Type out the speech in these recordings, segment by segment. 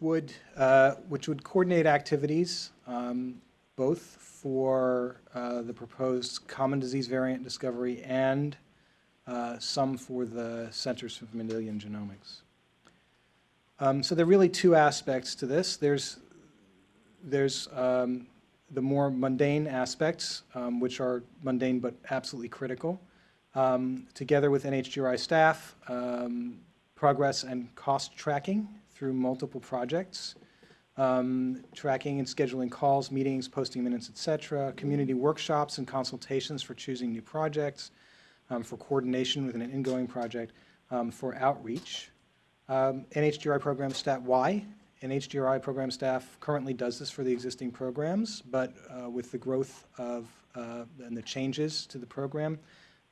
would, uh, which would coordinate activities, um, both for uh, the proposed common disease variant discovery and uh, some for the Centers for Mendelian Genomics. Um, So there are really two aspects to this. There's, there's um, the more mundane aspects, um, which are mundane but absolutely critical. Um, Together with NHGRI staff, um, progress and cost tracking through multiple projects, um, tracking and scheduling calls, meetings, posting minutes, et cetera, community workshops and consultations for choosing new projects, um, for coordination with an ingoing project, um, for outreach. Um, NHGRI program staff, why? NHGRI program staff currently does this for the existing programs, but uh, with the growth of, uh, and the changes to the program,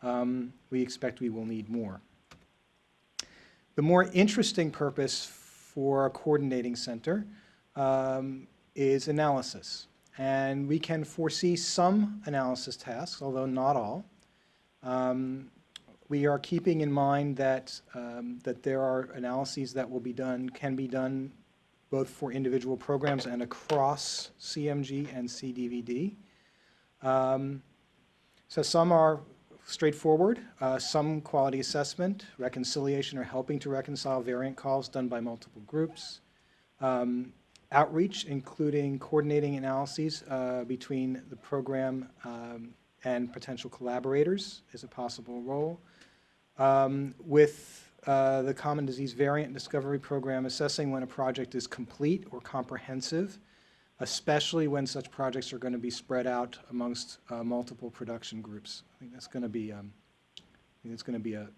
um, we expect we will need more. The more interesting purpose for a coordinating center um, is analysis. And we can foresee some analysis tasks, although not all. Um, we are keeping in mind that, um, that there are analyses that will be done, can be done both for individual programs and across CMG and CDVD. Um, so some are straightforward, uh, some quality assessment, reconciliation or helping to reconcile variant calls done by multiple groups, um, outreach, including coordinating analyses uh, between the program um, and potential collaborators is a possible role. Um, with uh, the Common Disease Variant Discovery Program, assessing when a project is complete or comprehensive, especially when such projects are going to be spread out amongst uh, multiple production groups. I think that's going to be, um, going to be a,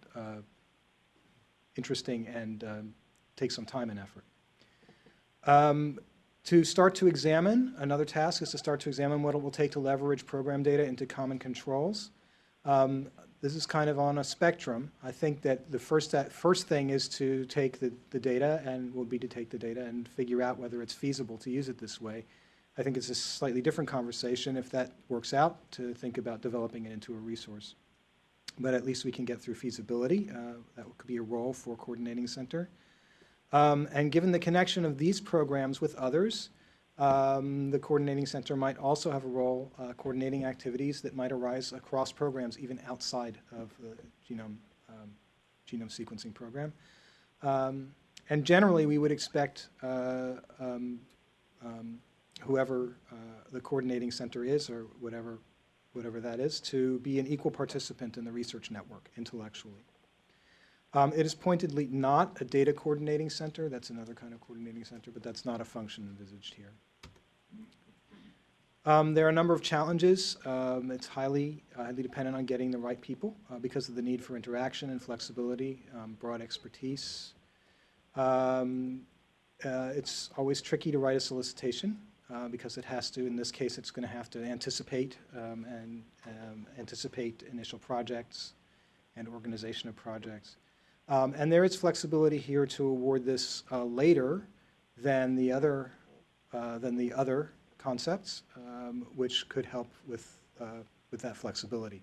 interesting and um, take some time and effort. Um, to start to examine, another task is to start to examine what it will take to leverage program data into common controls. Um, this is kind of on a spectrum. I think that the first, that first thing is to take the, the data and will be to take the data and figure out whether it's feasible to use it this way. I think it's a slightly different conversation if that works out to think about developing it into a resource. But at least we can get through feasibility. Uh, that could be a role for coordinating center. Um, and given the connection of these programs with others, um, the coordinating center might also have a role uh, coordinating activities that might arise across programs, even outside of the genome, um, genome sequencing program. Um, and generally, we would expect uh, um, um, whoever uh, the coordinating center is, or whatever, whatever that is, to be an equal participant in the research network intellectually. Um, it is pointedly not a data coordinating center. That's another kind of coordinating center, but that's not a function envisaged here. Um, there are a number of challenges. Um, it's highly, highly dependent on getting the right people uh, because of the need for interaction and flexibility, um, broad expertise. Um, uh, it's always tricky to write a solicitation uh, because it has to, in this case, it's going to have to anticipate um, and um, anticipate initial projects and organization of projects. And there is flexibility here to award this uh, later than the other uh, than the other concepts, um, which could help with uh, with that flexibility.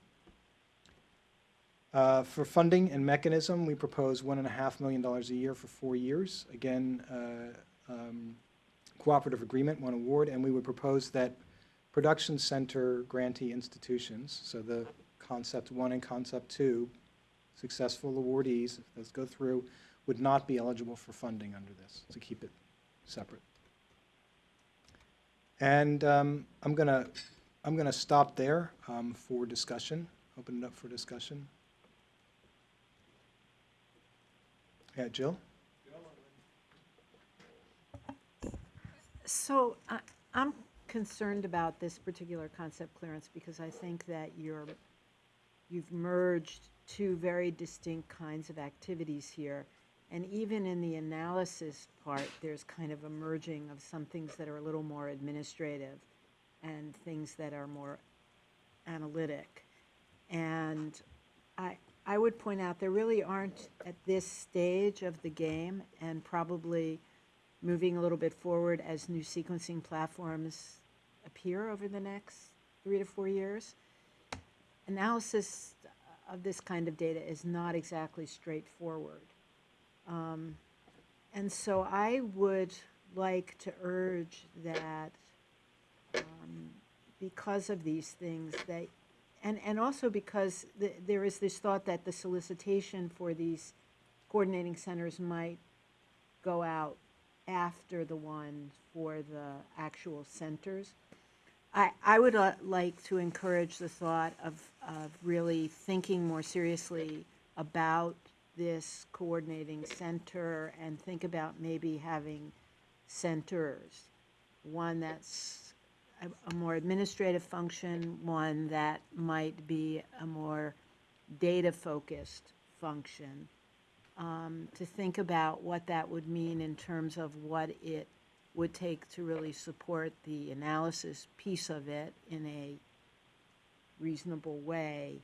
Uh, for funding and mechanism, we propose one and a half million dollars a year for four years. Again, uh, um, cooperative agreement, one award, and we would propose that production center grantee institutions, so the concept one and concept two, successful awardees, if those go through, would not be eligible for funding under this, to keep it separate. And um, I'm going to I'm going to stop there um, for discussion, open it up for discussion. Yeah, Jill? So I- I'm concerned about this particular concept clearance because I think that you're, you've merged two very distinct kinds of activities here. And even in the analysis part, there's kind of a merging of some things that are a little more administrative and things that are more analytic. And I, I would point out, there really aren't, at this stage of the game, and probably moving a little bit forward as new sequencing platforms appear over the next three to four years, analysis of this kind of data is not exactly straightforward. Um, And so I would like to urge that um, because of these things, that, and, and also because th- there is this thought that the solicitation for these coordinating centers might go out after the one for the actual centers. I, I would uh, like to encourage the thought of, of really thinking more seriously about this coordinating center and think about maybe having centers. One that's a, a more administrative function, one that might be a more data-focused function. Um, to think about what that would mean in terms of what it would take to really support the analysis piece of it in a reasonable way.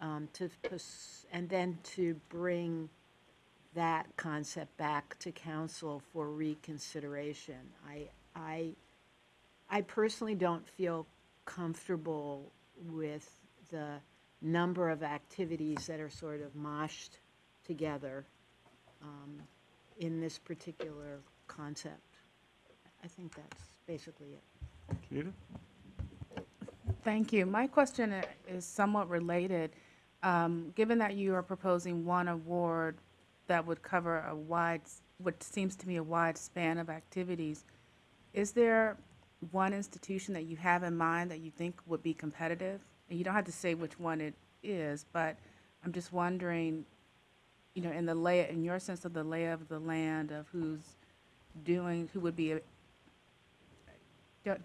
Um, to, pers- and then to bring that concept back to council for reconsideration. I, I, I personally don't feel comfortable with the number of activities that are sort of moshed together um, in this particular concept. I think that's basically it. Anita? Thank you. My question is somewhat related. Um, Given that you are proposing one award that would cover a wide, what seems to me a wide span of activities, is there one institution that you have in mind that you think would be competitive? And you don't have to say which one it is, but I'm just wondering, you know, in the lay, in your sense of the lay of the land of who's doing, who would be, a- don't,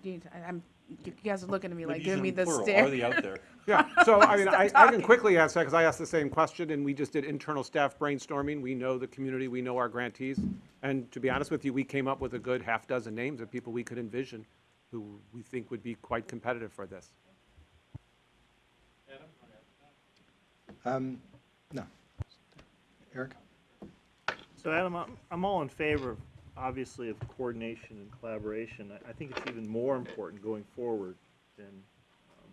I'm, you guys are looking at me like, giving me the stare. Are they out there? Yeah, so I mean, I, I can quickly answer that because I asked the same question and we just did internal staff brainstorming. We know the community, we know our grantees. And to be honest with you, we came up with a good half dozen names of people we could envision who we think would be quite competitive for this. Um, No. Eric? So Adam, I'm, I'm all in favor, obviously, of coordination and collaboration. I, I think it's even more important going forward than um,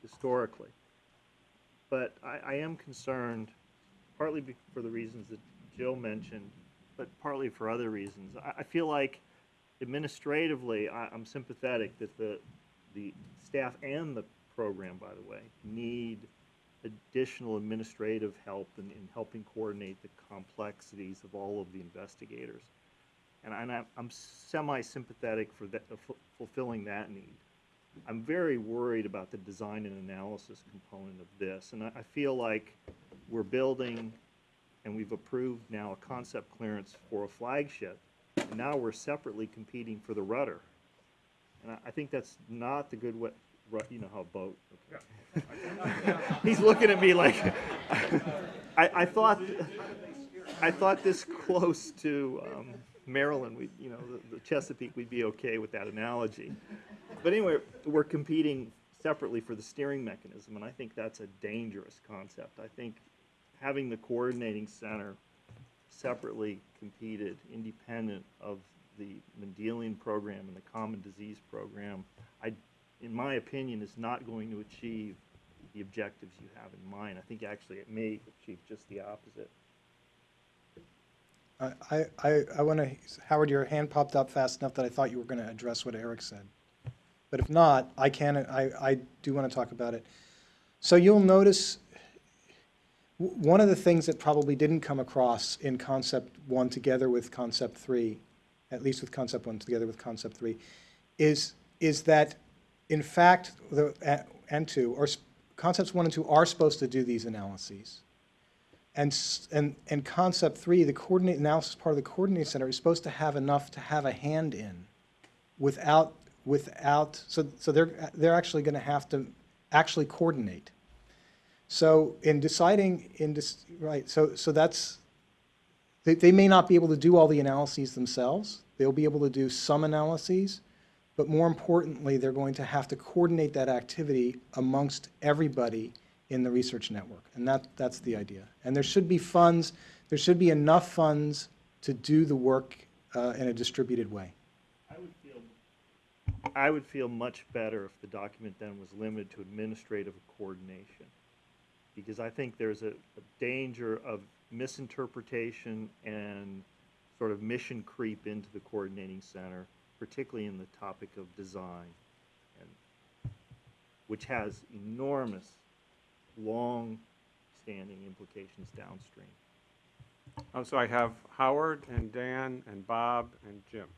historically. But I, I am concerned, partly for the reasons that Jill mentioned, but partly for other reasons. I, I feel like administratively, I, I'm sympathetic that the, the staff and the program, by the way, need additional administrative help in, in helping coordinate the complexities of all of the investigators. And, and I'm, I'm semi-sympathetic for that, fu- fulfilling that need. I'm very worried about the design and analysis component of this, and I, I feel like we're building, and we've approved now a concept clearance for a flagship, and now we're separately competing for the rudder. And I, I think that's not the good way, you know how a boat, okay. He's looking at me like, I, I thought, I thought this close to um, Maryland, we, you know, the- the Chesapeake, we'd be okay with that analogy. But anyway, we're competing separately for the steering mechanism, and I think that's a dangerous concept. I think having the coordinating center separately competed, independent of the Mendelian program and the common disease program, I, in my opinion, is not going to achieve the objectives you have in mind. I think actually it may achieve just the opposite. I, I, I- want to, Howard, your hand popped up fast enough that I thought you were going to address what Eric said. But if not, I can, I, I do want to talk about it. So you'll notice, one of the things that probably didn't come across in concept one together with concept three, at least with concept one together with concept three, is, is that, in fact, the, and two, or concepts one and two are supposed to do these analyses. And, and, and concept three, the coordinate analysis part of the coordinating center is supposed to have enough to have a hand in without, without, so, so they're, they're actually gonna have to actually coordinate. So in deciding, in right, so, so that's, they, they may not be able to do all the analyses themselves. They'll be able to do some analyses, but more importantly, they're going to have to coordinate that activity amongst everybody in the research network. And that, that's the idea. And there should be funds, there should be enough funds to do the work uh, in a distributed way. I would feel, I would feel much better if the document then was limited to administrative coordination. Because I think there's a, a danger of misinterpretation and sort of mission creep into the coordinating center, particularly in the topic of design, and, which has enormous, long-standing implications downstream. Um, So I have Howard and Dan and Bob and Jim.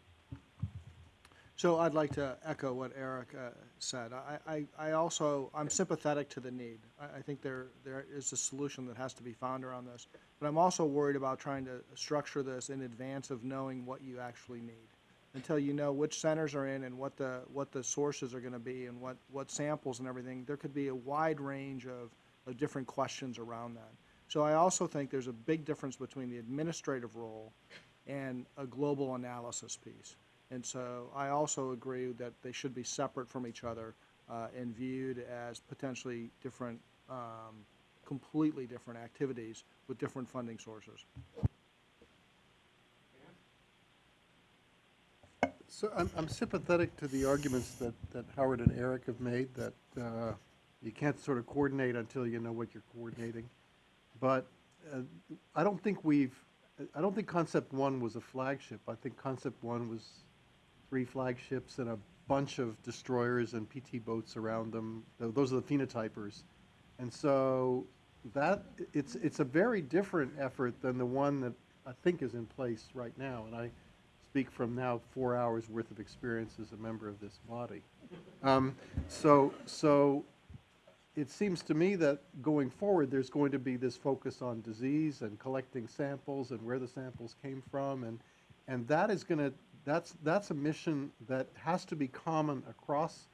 So I'd like to echo what Eric uh, said. I, I, I also, I'm sympathetic to the need. I, I think there, there is a solution that has to be found around this. But I'm also worried about trying to structure this in advance of knowing what you actually need. Until you know which centers are in and what the, what the sources are gonna be and what, what samples and everything, there could be a wide range of different questions around that. So I also think there's a big difference between the administrative role and a global analysis piece. And so I also agree that they should be separate from each other uh, and viewed as potentially different, um, completely different activities with different funding sources. So I'm, I'm sympathetic to the arguments that, that Howard and Eric have made, that uh, you can't sort of coordinate until you know what you're coordinating. But uh, I don't think we've, I don't think Concept One was a flagship. I think Concept One was three flagships and a bunch of destroyers and PT boats around them. Those are the phenotypers. And so that, it's, it's a very different effort than the one that I think is in place right now. And I speak from now four hours' worth of experience as a member of this body. Um, So, so it seems to me that going forward, there's going to be this focus on disease and collecting samples and where the samples came from. And, and that is going to, that's, that's a mission that has to be common across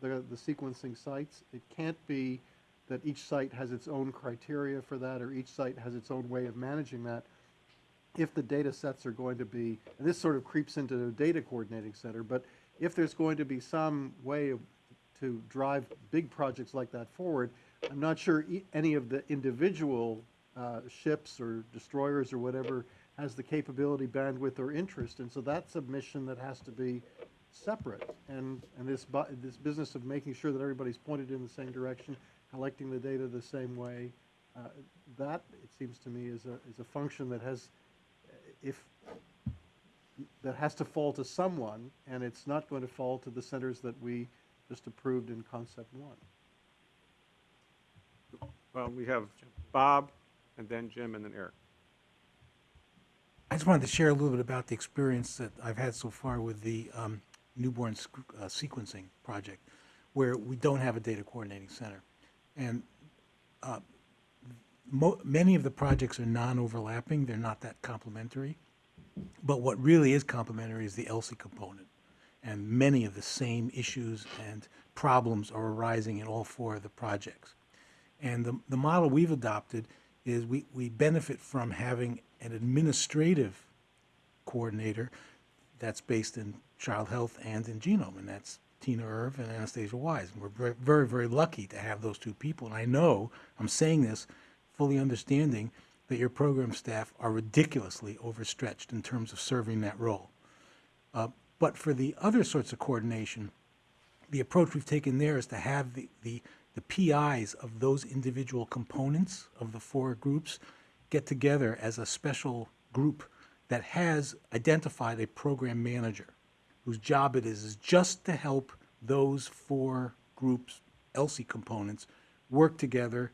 the, the sequencing sites. It can't be that each site has its own criteria for that or each site has its own way of managing that if the data sets are going to be, and this sort of creeps into the data coordinating center, but if there's going to be some way of, to drive big projects like that forward, I'm not sure e- any of the individual uh, ships or destroyers or whatever has the capability, bandwidth, or interest, and so that's a mission that has to be separate. And, and this, bu- this business of making sure that everybody's pointed in the same direction, collecting the data the same way, uh, that, it seems to me, is a, is a function that has, if, that has to fall to someone, and it's not going to fall to the centers that we just approved in concept one. Well, we have Bob and then Jim and then Eric. I just wanted to share a little bit about the experience that I've had so far with the um, newborn sc- uh, sequencing project, where we don't have a data coordinating center. And uh, mo- many of the projects are non-overlapping, they're not that complementary. But what really is complementary is the ELSI component. And many of the same issues and problems are arising in all four of the projects. And the, the model we've adopted is we, we benefit from having an administrative coordinator that's based in child health and in genome, and that's Tiina Urv and Anastasia Wise. And we're very, very, lucky to have those two people. And I know, I'm saying this fully understanding that your program staff are ridiculously overstretched in terms of serving that role. Uh, but for the other sorts of coordination, the approach we've taken there is to have the, the, the PIs of those individual components of the four groups get together as a special group that has identified a program manager whose job it is is just to help those four groups, ELSI components, work together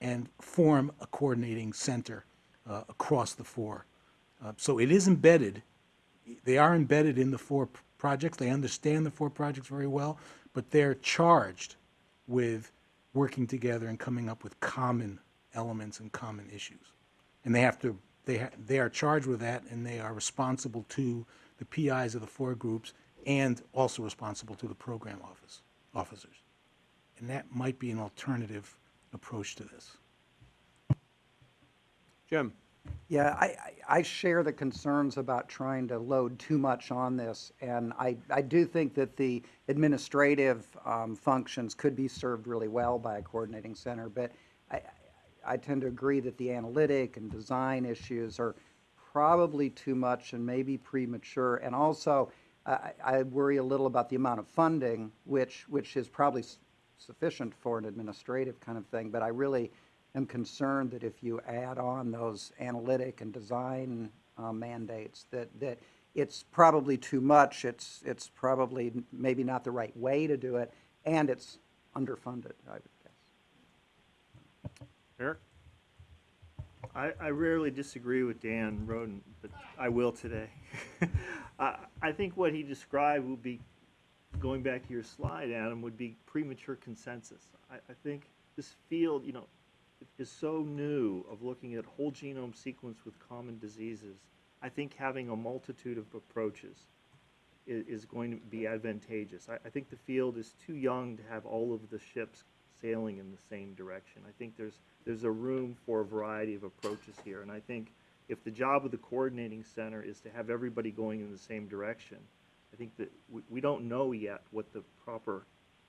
and form a coordinating center uh, across the four. Uh, so it is embedded they are embedded in the four projects. They understand the four projects very well, but they're charged with working together and coming up with common elements and common issues. And they have to, they, ha- they are charged with that, and they are responsible to the PIs of the four groups and also responsible to the program office, officers. And that might be an alternative approach to this. Jim? Yeah, I, I share the concerns about trying to load too much on this, and I, I do think that the administrative um, functions could be served really well by a coordinating center, but I, I- tend to agree that the analytic and design issues are probably too much and maybe premature, and also, I, I worry a little about the amount of funding, which, which is probably sufficient for an administrative kind of thing, but I really am concerned that if you add on those analytic and design uh, mandates, that, that it's probably too much, it's, it's probably maybe not the right way to do it, and it's underfunded, I would guess. Eric? I, I rarely disagree with Dan Roden, but I will today. I, I think what he described would be, going back to your slide, Adam, would be premature consensus. I, I think this field, you know, is so new of looking at whole genome sequence with common diseases. I think having a multitude of approaches is, is going to be advantageous. I, I think the field is too young to have all of the ships sailing in the same direction. I think there's, there's a room for a variety of approaches here, and I think if the job of the coordinating center is to have everybody going in the same direction, I think that we, we don't know yet what the proper,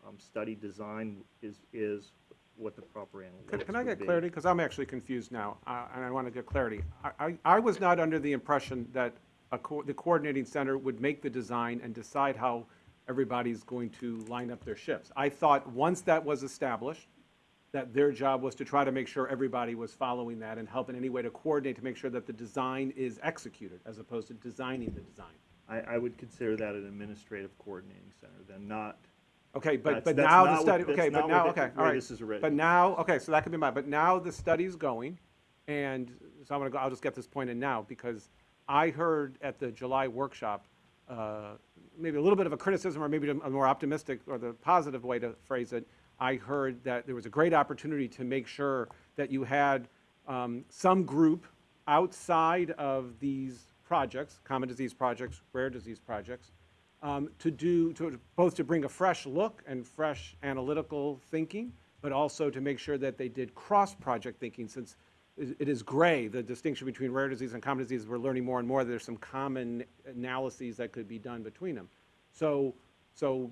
um, study design is, is, what the proper Can, analytics can I would get be. clarity? Because I'm actually confused now, uh, and I want to get clarity. I, I, I was not under the impression that a co- the coordinating center would make the design and decide how everybody's going to line up their ships. I thought, once that was established, that their job was to try to make sure everybody was following that and help in any way to coordinate to make sure that the design is executed, as opposed to designing the design. I, I would consider that an administrative coordinating center, then not, Okay, but, That's- but that's now the not what- study, that's okay, but not now, what the- okay, all way right. this is written. But now, okay, so that could be mine, but now the study's going, and so I'm gonna go, I'll just get this point in now, because I heard at the July workshop, uh, maybe a little bit of a criticism, or maybe a more optimistic, or the positive way to phrase it. I heard that there was a great opportunity to make sure that you had um, some group outside of these projects, common disease projects, rare disease projects, um, to do, to, both to bring a fresh look and fresh analytical thinking, but also to make sure that they did cross-project thinking, since it is gray, the distinction between rare disease and common disease, we're learning more and more, there's some common analyses that could be done between them. So, so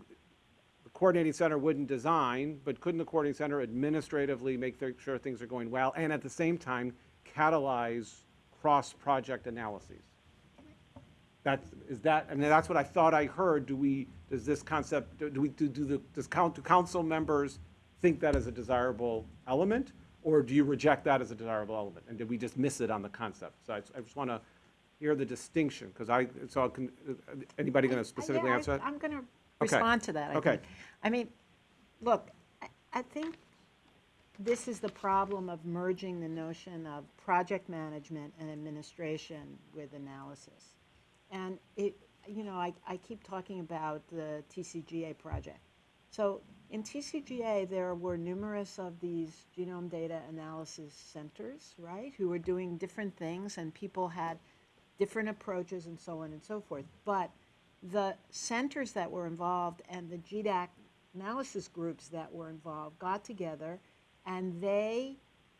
the coordinating center wouldn't design, but couldn't the coordinating center administratively make sure things are going well, and at the same time catalyze cross-project analyses? That's, is that, and that's what I thought I heard, do we, does this concept, do we, do, do the, does count, do council members think that is a desirable element? Or do you reject that as a desirable element? And did we just miss it on the concept? So I, I just want to hear the distinction, because I, so I can, uh, anybody going to specifically Yeah, I- answer that? I'm going to Okay. respond to that, I Okay. think. I mean, look, I- I think this is the problem of merging the notion of project management and administration with analysis. And it, you know, I, I keep talking about the TCGA project. So in TCGA, there were numerous of these genome data analysis centers, right, who were doing different things, and people had different approaches and so on and so forth. But the centers that were involved and the GDAC analysis groups that were involved got together and they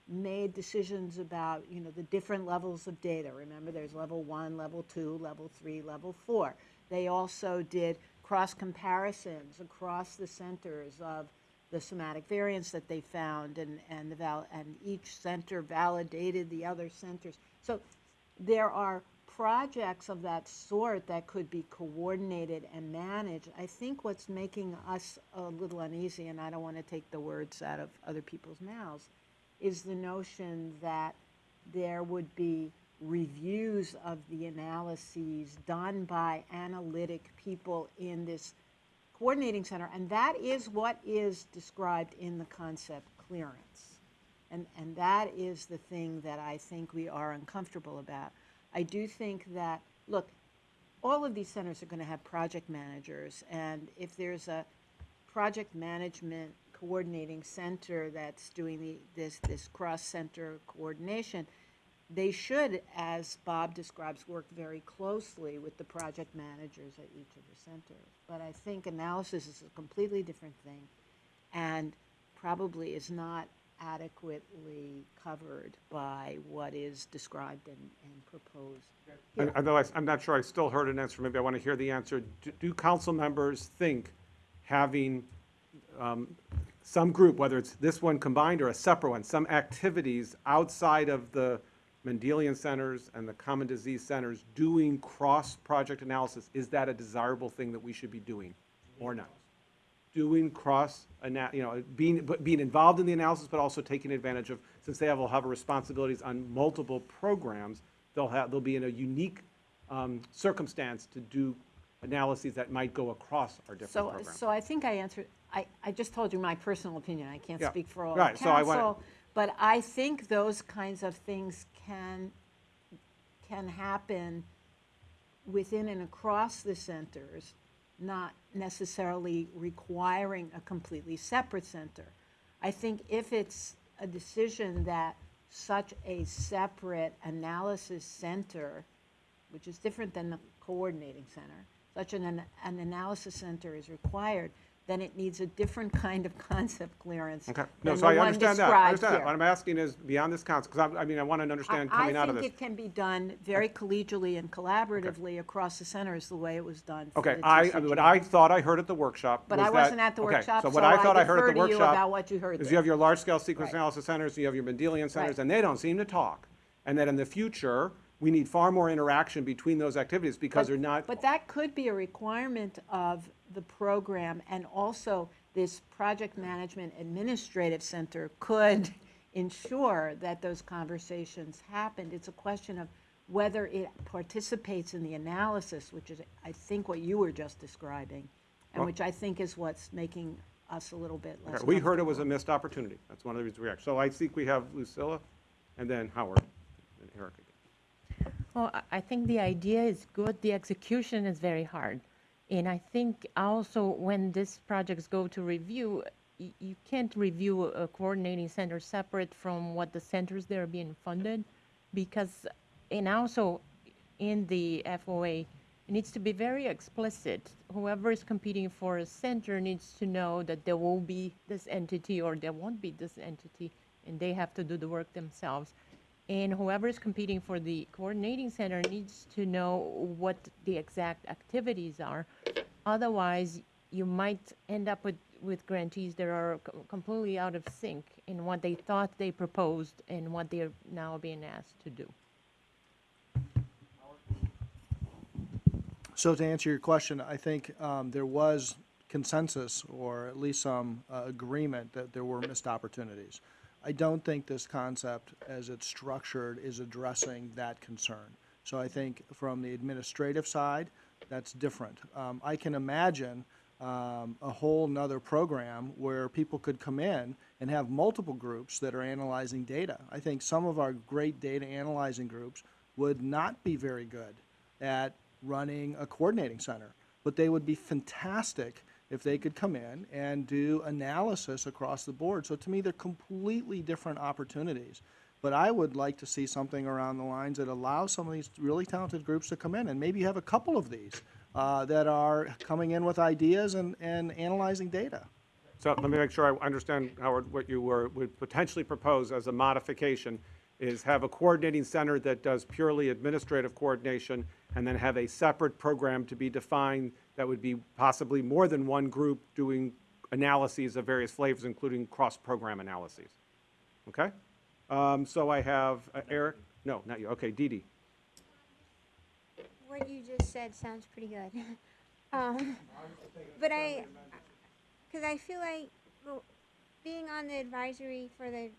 made decisions about, you know, the different levels of data. Remember, there's level one, level two, level three, level four. They also did cross comparisons across the centers of the somatic variants that they found and, and the val, and each center validated the other centers. So there are projects of that sort that could be coordinated and managed. I think what's making us a little uneasy, and I don't want to take the words out of other people's mouths, is the notion that there would be reviews of the analyses done by analytic people in this coordinating center, and that is what is described in the concept clearance. And, and that is the thing that I think we are uncomfortable about. I do think that, look, all of these centers are going to have project managers, and if there's a project management coordinating center that's doing the, this, this cross-center coordination, they should, as Bob describes, work very closely with the project managers at each of the centers. But I think analysis is a completely different thing, and probably is not adequately covered by what is described and, and proposed. And Although I- I'm not sure I still heard an answer, maybe I want to hear the answer. Do- Do council members think having um, some group, whether it's this one combined or a separate one, some activities outside of the Mendelian centers and the common disease centers doing cross-project analysis, is that a desirable thing that we should be doing or not? Doing cross, you know, being, but being involved in the analysis, but also taking advantage of, since they have, will have responsibilities on multiple programs, they'll have, they'll be in a unique um, circumstance to do analyses that might go across our different So, programs. so I think I answered, I, I just told you my personal opinion, I can't Yeah, speak for all right, of so I want- council. But I think those kinds of things can, can happen within and across the centers, not necessarily requiring a completely separate center. I think if it's a decision that such a separate analysis center, which is different than the coordinating center, such an, an analysis center is required, then it needs a different kind of concept clearance Okay, no, so I understand that, I understand that. What I'm asking is beyond this concept, because I mean, I want to understand I- coming out of this. I think it can be done very collegially and collaboratively across the centers, the way it was done for Okay, the I, I mean, what TCG. I thought I heard at the workshop But I wasn't at the okay, workshop, so what I thought I heard at defer the to you workshop about what you heard Is there. you have your large-scale sequence Right. analysis centers, you have your Mendelian centers, Right. and they don't seem to talk. And that in the future, we need far more interaction between those activities because they're not. But that could be a requirement of the program, and also this project management administrative center could ensure that those conversations happened. It's a question of whether it participates in the analysis, which is, I think, what you were just describing, and Well- which I think is what's making us a little bit less Okay, We heard it was a missed opportunity. That's one of the reasons we react. So I think we have Lucila and then Howard and Eric again. Well, I- I think the idea is good, the execution is very hard. And I think also when these projects go to review, you can't review a coordinating center separate from what the centers that are being funded. Because, and also in the FOA, it needs to be very explicit. Whoever is competing for a center needs to know that there will be this entity or there won't be this entity, and they have to do the work themselves. And whoever is competing for the coordinating center needs to know what the exact activities are. Otherwise, you might end up with, with grantees that are co- completely out of sync in what they thought they proposed and what they are now being asked to do. So to answer your question, I think um, there was consensus, or at least some uh, agreement, that there were missed opportunities. I don't think this concept, as it's structured, is addressing that concern. So I think from the administrative side, that's different. Um, I can imagine um, a whole nother program where people could come in and have multiple groups that are analyzing data. I think some of our great data analyzing groups would not be very good at running a coordinating center, but they would be fantastic if they could come in and do analysis across the board. So to me, they're completely different opportunities. But I would like to see something around the lines that allows some of these really talented groups to come in, and maybe you have a couple of these uh, that are coming in with ideas and, and analyzing data. So let me make sure I understand, Howard, what you were, would potentially propose as a modification is have a coordinating center that does purely administrative coordination and then have a separate program to be defined that would be possibly more than one group doing analyses of various flavors, including cross-program analyses. Okay? Um, so I have uh, Eric, no, not you, okay, Dee Dee. What you just said sounds pretty good. um, but I, because I feel like well, being on the advisory for the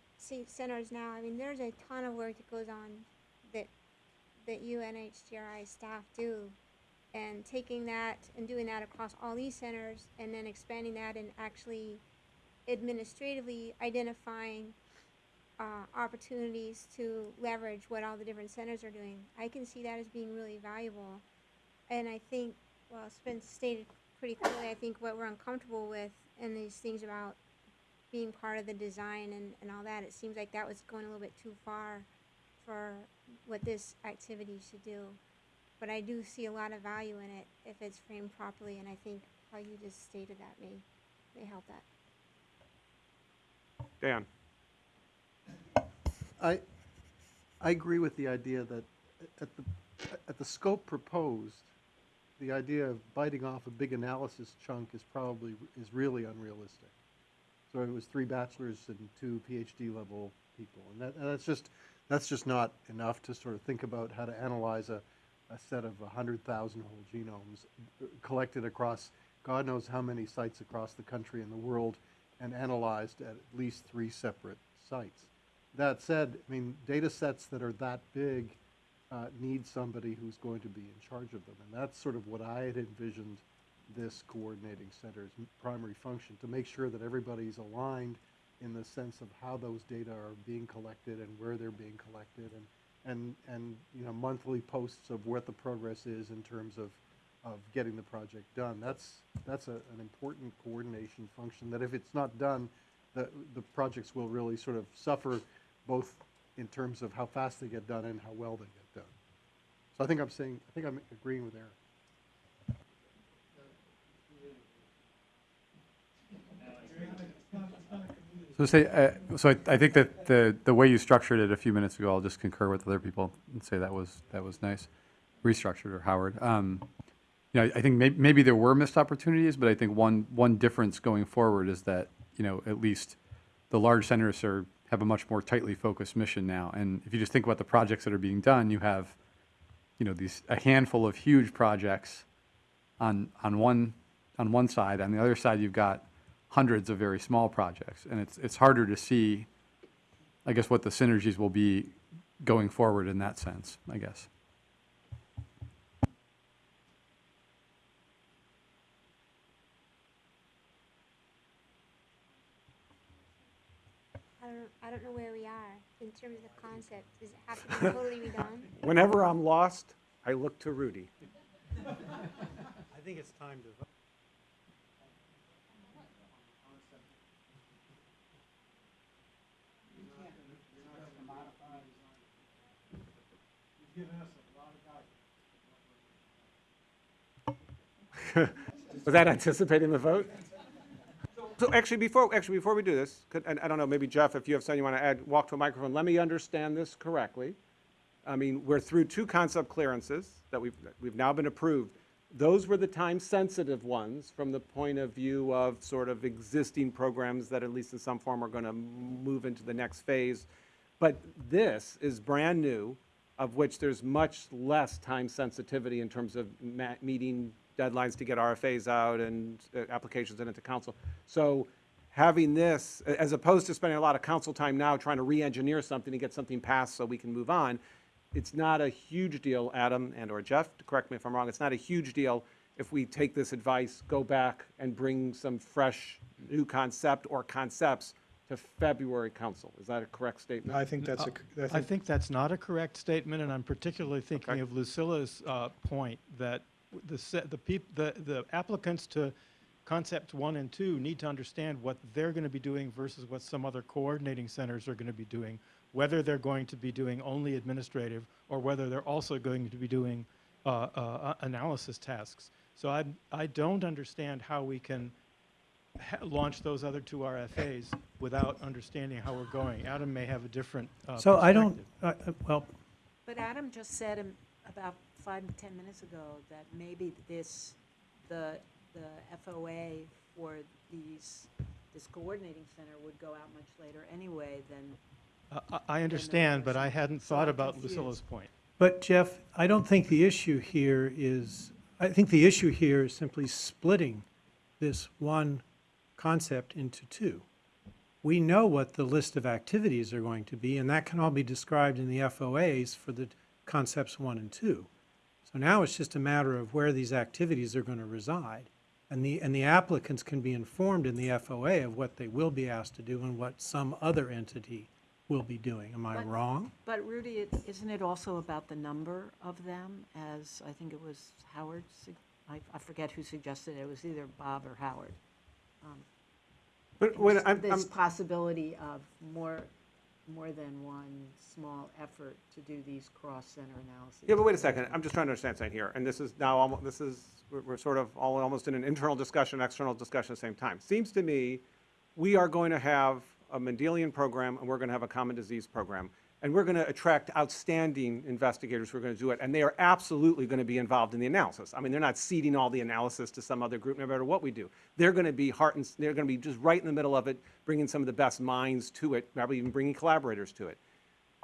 centers now, I mean, there's a ton of work that goes on that that you staff do, and taking that and doing that across all these centers, and then expanding that and actually administratively identifying uh, opportunities to leverage what all the different centers are doing. I can see that as being really valuable. And I think, well, it's been stated pretty clearly, I think what we're uncomfortable with and these things about being part of the design and, and all that, it seems like that was going a little bit too far for what this activity should do. But I do see a lot of value in it if it's framed properly, and I think how you just stated that may, may help that. Dan? I, I agree with the idea that at the, at the scope proposed, the idea of biting off a big analysis chunk is probably, is really unrealistic. So it was three bachelors and two PhD level people, and that, and that's just, that's just not enough to sort of think about how to analyze a, a set of a hundred thousand whole genomes collected across God knows how many sites across the country and the world and analyzed at at least three separate sites. That said, I mean, data sets that are that big uh, need somebody who's going to be in charge of them. And that's sort of what I had envisioned this coordinating center's primary function, to make sure that everybody's aligned in the sense of how those data are being collected and where they're being collected and, and, and, you know, monthly posts of what the progress is in terms of, of getting the project done. That's, that's a, an important coordination function that if it's not done, the, the projects will really sort of suffer both in terms of how fast they get done and how well they get done. So I think I'm saying, I think I'm agreeing with Eric. So say, uh, so I, I think that the, the way you structured it a few minutes ago, I'll just concur with other people and say that was, that was nice. Restructured or Howard. Um, you know, I think may, maybe there were missed opportunities, but I think one, one difference going forward is that, you know, at least the large centers are, have a much more tightly focused mission now. And if you just think about the projects that are being done, you have, you know, these, a handful of huge projects on, on one, on one side. On the other side, you've got hundreds of very small projects. And it's, it's harder to see, I guess, what the synergies will be going forward in that sense, I guess. I don't, I don't know where we are in terms of concept. Does it have to be totally redone? Whenever I'm lost, I look to Rudy. I think it's time to vote. Was that anticipating the vote? So actually, before, actually, before we do this, could, and I don't know, maybe Jeff, if you have something you want to add, walk to a microphone, let me understand this correctly. I mean, we're through two concept clearances that we've, we've now been approved. Those were the time-sensitive ones from the point of view of sort of existing programs that at least in some form are going to move into the next phase. But this is brand new, of which there's much less time sensitivity in terms of meeting deadlines to get RFAs out and uh, applications in into council. So having this, as opposed to spending a lot of council time now trying to re-engineer something to get something passed so we can move on, it's not a huge deal, Adam and/or Jeff, correct me if I'm wrong, it's not a huge deal if we take this advice, go back and bring some fresh new concept or concepts to February council. Is that a correct statement? I think that's a, I I think, think that's not a correct statement, and I'm particularly thinking Okay. of Lucila's uh, point that the, se- the peop, the, the applicants to concept one and two need to understand what they're going to be doing versus what some other coordinating centers are going to be doing, whether they're going to be doing only administrative or whether they're also going to be doing uh, uh, analysis tasks. So I, I don't understand how we can ha- launch those other two RFAs without understanding how we're going. Adam may have a different uh, So I don't, uh, uh, well, But Adam just said um, about five, ten minutes ago that maybe this, the, the FOA for these, this coordinating center would go out much later anyway than, I- I, I understand, but I hadn't So thought I'm about confused. Lucila's point. But Jeff, I don't think the issue here is, I think the issue here is simply splitting this one concept into two. We know what the list of activities are going to be, and that can all be described in the FOAs for the concepts one and two. So now it's just a matter of where these activities are going to reside. And the, and the applicants can be informed in the FOA of what they will be asked to do and what some other entity will be doing. Am I But- wrong? but Rudy, it- isn't it also about the number of them, as I think it was Howard, sug- I, I forget who suggested it, it was either Bob or Howard. Um, but when I'm, I'm, This possibility of more, more than one small effort to do these cross-center analyses. Yeah, but wait a second, I'm just trying to understand something here, and this is now, almo- this is, we're, sort of all, almost in an internal discussion, external discussion at the same time. Seems to me, we are going to have a Mendelian program, and we're gonna have a common disease program. And we're gonna attract outstanding investigators who are gonna do it, and they are absolutely gonna be involved in the analysis. I mean, they're not ceding all the analysis to some other group, no matter what we do. They're gonna be heart and, they're gonna be just right in the middle of it, bringing some of the best minds to it, probably even bringing collaborators to it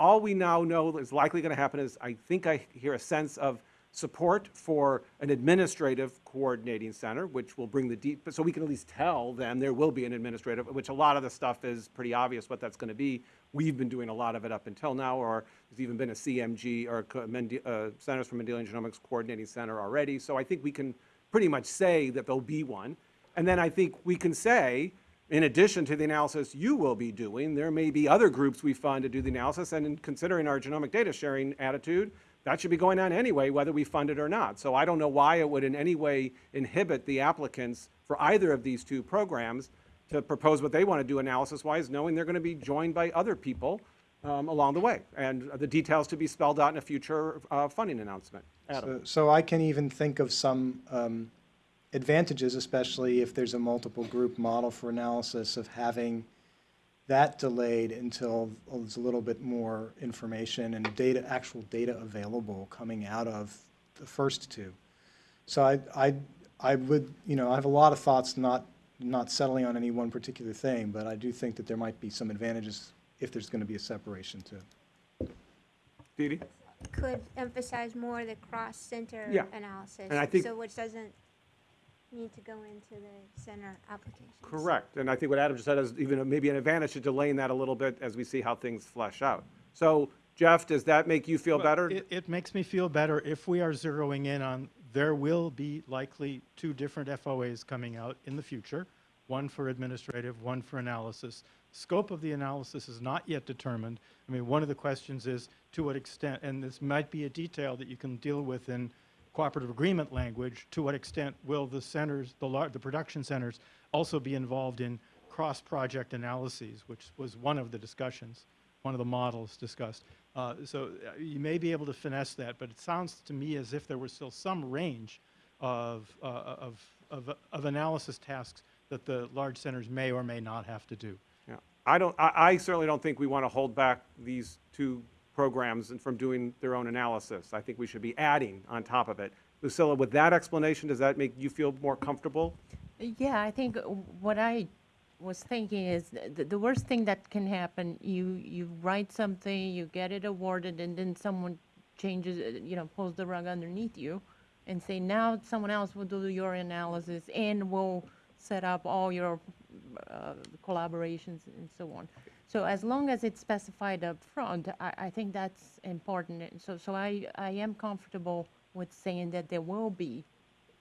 all we now know is likely going to happen is I think I hear a sense of support for an administrative coordinating center, which will bring the deep, so we can at least tell them there will be an administrative, which a lot of the stuff is pretty obvious what that's gonna be. We've been doing a lot of it up until now, or there's even been a CMG, or uh, Centers for Mendelian Genomics Coordinating Center already. So I think we can pretty much say that there'll be one. And then I think we can say, in addition to the analysis you will be doing, there may be other groups we fund to do the analysis, and in considering our genomic data sharing attitude, that should be going on anyway, whether we fund it or not. So I don't know why it would in any way inhibit the applicants for either of these two programs to propose what they want to do analysis-wise, knowing they're going to be joined by other people um, along the way, and the details to be spelled out in a future uh, funding announcement. Adam? So- So I can even think of some um, advantages, especially if there's a multiple group model for analysis of having that delayed until there's a little bit more information and data, actual data available coming out of the first two. So I, I, I would, you know, I have a lot of thoughts, not, not settling on any one particular thing, but I do think that there might be some advantages if there's going to be a separation too. Dee Dee? Could emphasize more the cross-center Yeah. analysis. And I think- So which doesn't need to go into the center applications. Correct, and I think what Adam just said is even maybe an advantage to delaying that a little bit as we see how things flesh out. So, Jeff, does that make you feel Well, better? It, it makes me feel better if we are zeroing in on, there will be likely two different FOAs coming out in the future, one for administrative, one for analysis. Scope of the analysis is not yet determined. I mean, one of the questions is to what extent, and this might be a detail that you can deal with in cooperative agreement language, to what extent will the centers, the the production centers also be involved in cross-project analyses, which was one of the discussions, one of the models discussed. Uh, So uh, you may be able to finesse that, but it sounds to me as if there was still some range of, uh, of, of, of analysis tasks that the large centers may or may not have to do. Yeah. I don't, I, I certainly don't think we want to hold back these two programs and from doing their own analysis. I think we should be adding on top of it. Lucila, with that explanation, does that make you feel more comfortable? Yeah, I think uh, what I was thinking is th- the, the worst thing that can happen, you, you write something, you get it awarded, and then someone changes, uh, you know, pulls the rug underneath you and say, now someone else will do your analysis and will set up all your uh, collaborations and so on. So as long as it's specified up front, I, I think that's important. So, so I, I am comfortable with saying that there will be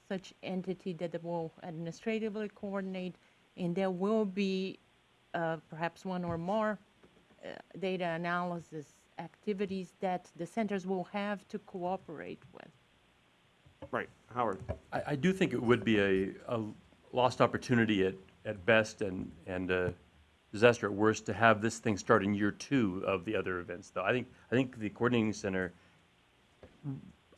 such entity that will administratively coordinate, and there will be uh, perhaps one or more uh, data analysis activities that the centers will have to cooperate with. Right, Howard? I, I do think it would be a, a lost opportunity at, at best and, and a disaster at worst to have this thing start in year two of the other events, though. I think, I think the coordinating center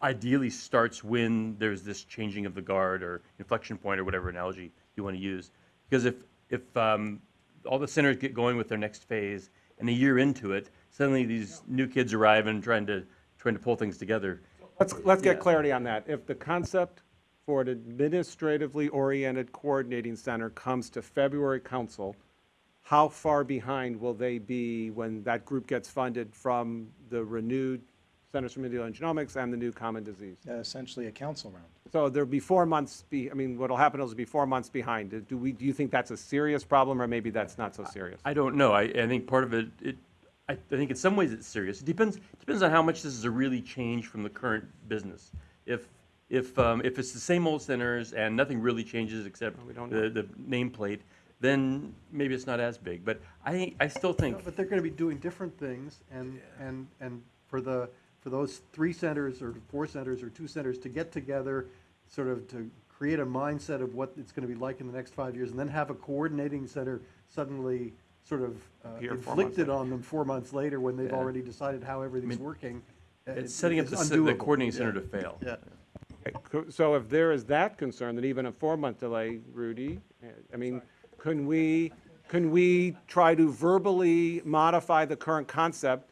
ideally starts when there's this changing of the guard or inflection point or whatever analogy you want to use. Because if, if um, all the centers get going with their next phase and a year into it, suddenly these new kids arrive and trying to, trying to pull things together. Let's, let's get Yeah. clarity on that. If the concept for an administratively oriented coordinating center comes to February council, how far behind will they be when that group gets funded from the renewed Centers for Mendelian Genomics and the new common disease? Uh, Essentially a council round. So there'll be four months, be, I mean, what'll happen is it'll be four months behind. Do we, do you think that's a serious problem, or maybe that's not so serious? I don't know. I, I think part of it, it, I, I think in some ways it's serious. It depends, depends on how much this is a really change from the current business. If, if, um, if it's the same old centers and nothing really changes except we don't the, the nameplate, then maybe it's not as big. But I, I still think, No, But they're gonna be doing different things, and, and, and for the, for those three centers, or four centers, or two centers to get together, sort of to create a mindset of what it's gonna be like in the next five years, and then have a coordinating center suddenly sort of uh, Appear four months inflicted on them four months later, when they've Yeah. already decided how everything's mean, working. it's it- setting up it's the, the undoable. coordinating Yeah. center to fail. Yeah. Okay, So if there is that concern, then even a four-month delay, Rudy, uh, I mean, can we, can we try to verbally modify the current concept?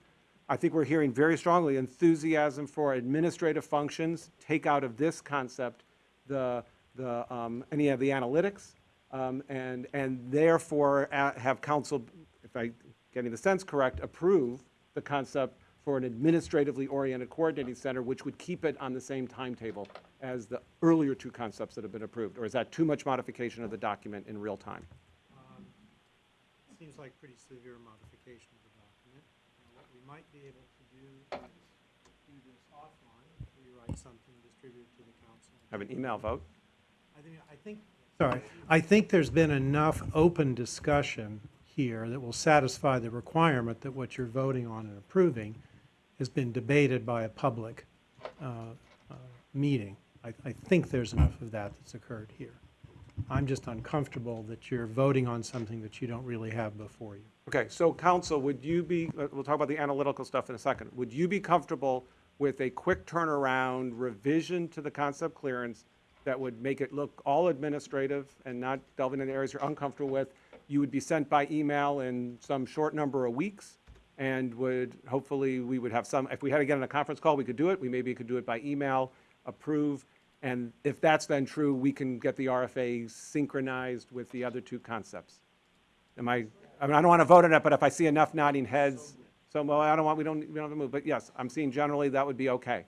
I think we're hearing very strongly enthusiasm for administrative functions, take out of this concept the, the, um, any of the analytics, um, and, and therefore uh, have council, if I'm getting the sense correct, approve the concept for an administratively oriented coordinating center, which would keep it on the same timetable as the earlier two concepts that have been approved? Or is that too much modification of the document in real time? Seems like pretty severe modification of the document. And What we might be able to do is do this offline, rewrite something, distribute it to the council. Have an email vote? I think, I think, sorry, I think there's been enough open discussion here that will satisfy the requirement that what you're voting on and approving has been debated by a public uh, uh, meeting. I, I think there's enough of that that's occurred here. I'm just uncomfortable that you're voting on something that you don't really have before you. Okay, so council, would you be, uh, we'll talk about the analytical stuff in a second. Would you be comfortable with a quick turnaround revision to the concept clearance that would make it look all administrative and not delving into areas you're uncomfortable with? You would be sent by email in some short number of weeks and would, hopefully, we would have some, if we had to get on a conference call, we could do it. We maybe could do it by email, approve. And if that's then true, we can get the RFA synchronized with the other two concepts. Am I, I mean, I don't want to vote on it, but if I see enough nodding heads, so, well, I don't want, we don't, we don't have to move, but yes, I'm seeing generally that would be okay.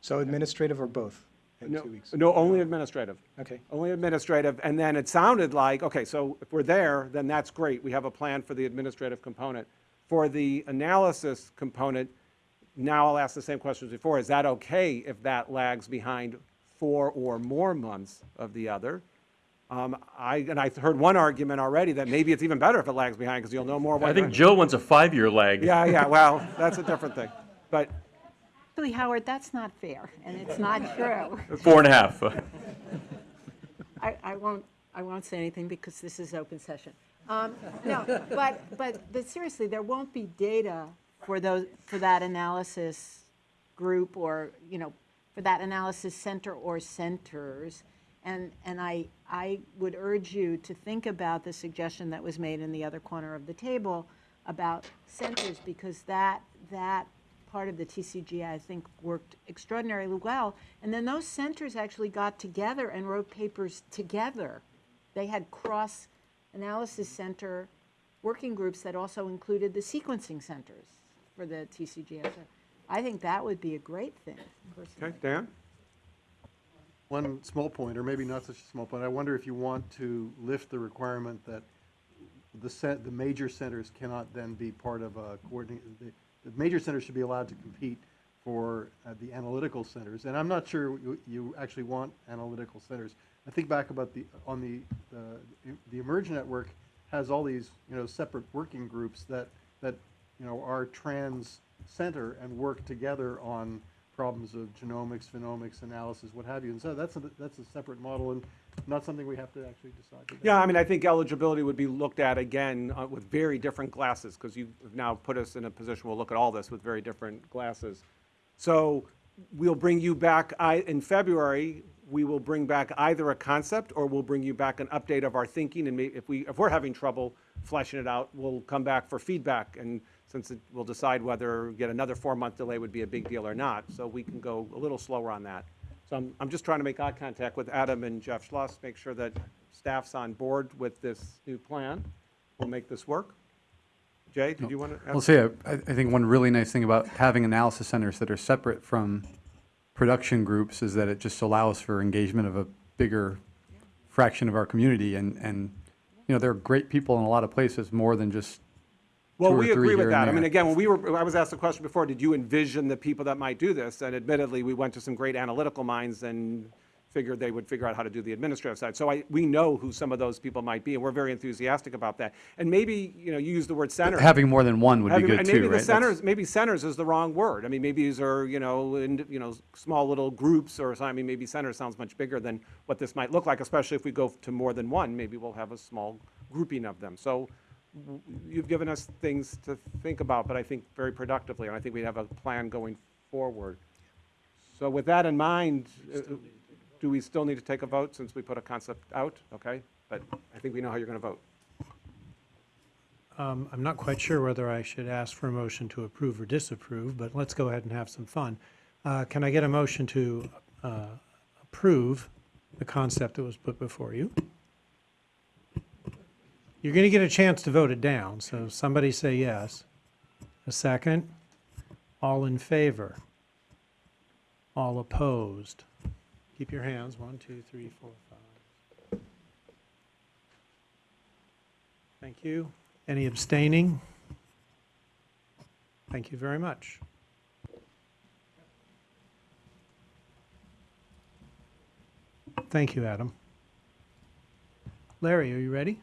So administrative or both in No, two weeks? no, only administrative. Okay. Only administrative, and then it sounded like, okay, so if we're there, then that's great. We have a plan for the administrative component. For the analysis component, now I'll ask the same questions before. Is that okay if that lags behind four or more months of the other? Um, I, and I heard one argument already that maybe it's even better if it lags behind because you'll know more. what I think you're- Joe wants a five-year lag. Yeah, yeah, well, that's a different thing. But Actually, Howard, that's not fair, and it's not true. Four and a half. I, I won't, I won't say anything because this is open session. Um, No, but, but, but seriously, there won't be data for those, for that analysis group or, you know, for that analysis center or centers. And, and I, I would urge you to think about the suggestion that was made in the other corner of the table about centers, because that, that part of the TCGA, I think, worked extraordinarily well. And then those centers actually got together and wrote papers together. They had cross-analysis center working groups that also included the sequencing centers for the TCGS. I think that would be a great thing, personally. Okay, Dan? One small point, or maybe not such a small point, I wonder if you want to lift the requirement that the cent, the major centers cannot then be part of a coordinate, the, the major centers should be allowed to compete for uh, the analytical centers, and I'm not sure you, you actually want analytical centers. I think back about the, on the, the, the eMERGE Network has all these, you know, separate working groups that, that, you know, are trans center and work together on problems of genomics, phenomics, analysis, what have you. And so that's a, that's a separate model and not something we have to actually decide today. Yeah, I mean, I think eligibility would be looked at again uh, with very different glasses, because you've now put us in a position, we'll look at all this with very different glasses. So we'll bring you back, I, in February, we will bring back either a concept, or we'll bring you back an update of our thinking, and if we, if we're having trouble fleshing it out, we'll come back for feedback, and since it, we'll decide whether yet another four-month delay would be a big deal or not, so we can go a little slower on that. So I'm, I'm just trying to make eye contact with Adam and Jeff Schloss, make sure that staff's on board with this new plan. We'll make this work. Jay, did you want to? I'll say, I, I think one really nice thing about having analysis centers that are separate from production groups is that it just allows for engagement of a bigger fraction of our community. And, and, you know, there are great people in a lot of places, more than just Well, we agree with that. I mean, again, when we were, I was asked the question before, did you envision the people that might do this? And admittedly, we went to some great analytical minds and figured they would figure out how to do the administrative side. So I, we know who some of those people might be, and we're very enthusiastic about that. And maybe, you know, you use the word center. Having more than one would be Having- good and too, maybe right? the That's- centers, maybe centers is the wrong word. I mean, maybe these are, you know, in, you know, small little groups or something. I mean, maybe center sounds much bigger than what this might look like, especially if we go to more than one. Maybe we'll have a small grouping of them. So you've given us things to think about, but I think very productively, and I think we have a plan going forward. So with that in mind, uh, do we still need to take a vote since we put a concept out? Okay, but I think we know how you're going to vote. Um, I'm not quite sure whether I should ask for a motion to approve or disapprove, but let's go ahead and have some fun. Uh, Can I get a motion to uh, approve the concept that was put before you? You're going to get a chance to vote it down, so somebody say yes. A second? All in favor? All opposed? Keep your hands, one, two, three, four, five. Thank you. Any abstaining? Thank you very much. Thank you, Adam. Larry, are you ready?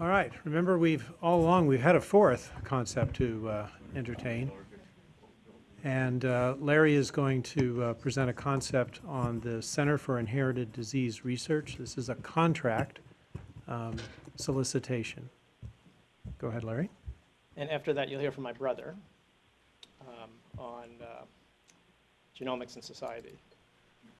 All right, remember, we've, all along, we've had a fourth concept to uh, entertain. And uh, Larry is going to uh, present a concept on the Center for Inherited Disease Research. This is a contract um, solicitation. Go ahead, Larry. And after that, you'll hear from my brother um, on uh, genomics and society.